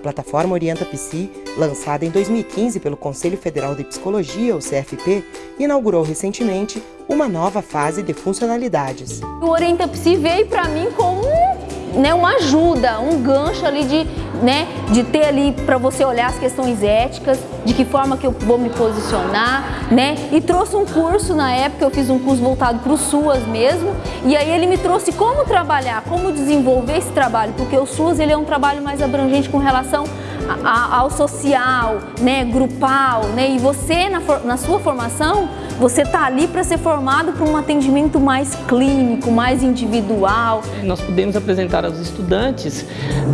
plataforma Orienta Psi, lançada em 2015 pelo Conselho Federal de Psicologia, o CFP, inaugurou recentemente uma nova fase de funcionalidades. O Orienta Psi veio para mim como né, uma ajuda, um gancho ali de, né, de ter ali para você olhar as questões éticas, de que forma que eu vou me posicionar, né? E trouxe um curso na época, eu fiz um curso voltado para o SUAS mesmo, e aí ele me trouxe como trabalhar, como desenvolver esse trabalho, porque o SUAS ele é um trabalho mais abrangente com relação ao social, né, grupal, né? E você na, na sua formação, você está ali para ser formado para um atendimento mais clínico, mais individual. Nós podemos apresentar aos estudantes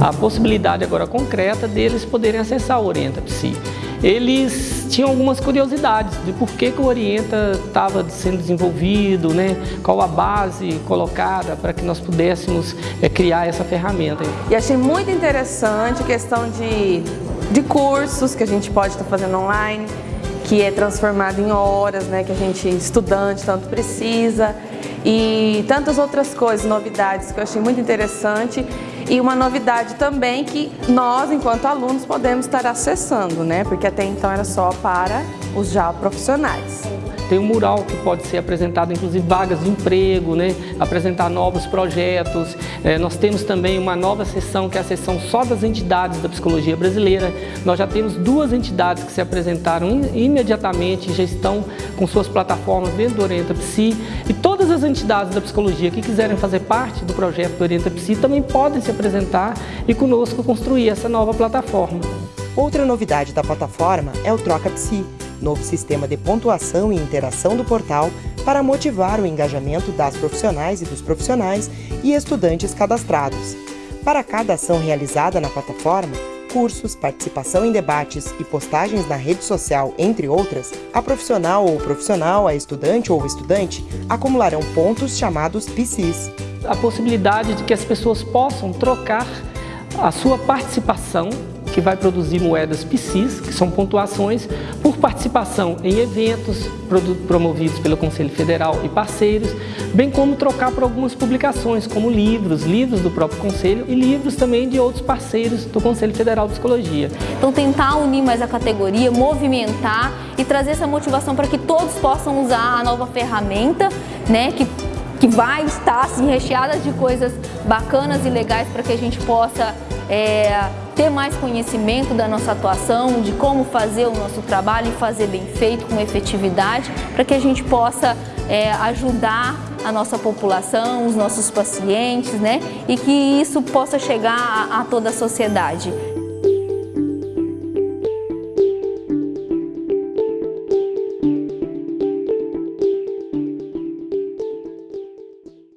a possibilidade agora concreta deles poderem acessar o Orienta Psi eles tinham algumas curiosidades de por que, que o Orienta estava sendo desenvolvido, né? qual a base colocada para que nós pudéssemos é, criar essa ferramenta. E achei muito interessante a questão de, de cursos que a gente pode estar fazendo online, que é transformado em horas, né, que a gente, estudante, tanto precisa, e tantas outras coisas, novidades que eu achei muito interessante e uma novidade também que nós, enquanto alunos, podemos estar acessando, né? Porque até então era só para os já profissionais. Tem um mural que pode ser apresentado, inclusive vagas de emprego, né? apresentar novos projetos. É, nós temos também uma nova sessão, que é a sessão só das entidades da psicologia brasileira. Nós já temos duas entidades que se apresentaram imediatamente, já estão com suas plataformas dentro do Orienta Psi. E as entidades da psicologia que quiserem fazer parte do projeto do Orienta Psi também podem se apresentar e conosco construir essa nova plataforma. Outra novidade da plataforma é o Troca Psi, novo sistema de pontuação e interação do portal para motivar o engajamento das profissionais e dos profissionais e estudantes cadastrados. Para cada ação realizada na plataforma, cursos, participação em debates e postagens na rede social, entre outras, a profissional ou profissional, a estudante ou estudante acumularão pontos chamados PCs. A possibilidade de que as pessoas possam trocar a sua participação que vai produzir moedas PCs, que são pontuações, por participação em eventos promovidos pelo Conselho Federal e parceiros, bem como trocar por algumas publicações, como livros, livros do próprio Conselho e livros também de outros parceiros do Conselho Federal de Psicologia. Então tentar unir mais a categoria, movimentar e trazer essa motivação para que todos possam usar a nova ferramenta, né, que que vai estar assim, recheada de coisas bacanas e legais para que a gente possa é, ter mais conhecimento da nossa atuação, de como fazer o nosso trabalho e fazer bem feito, com efetividade, para que a gente possa é, ajudar a nossa população, os nossos pacientes, né? E que isso possa chegar a, a toda a sociedade.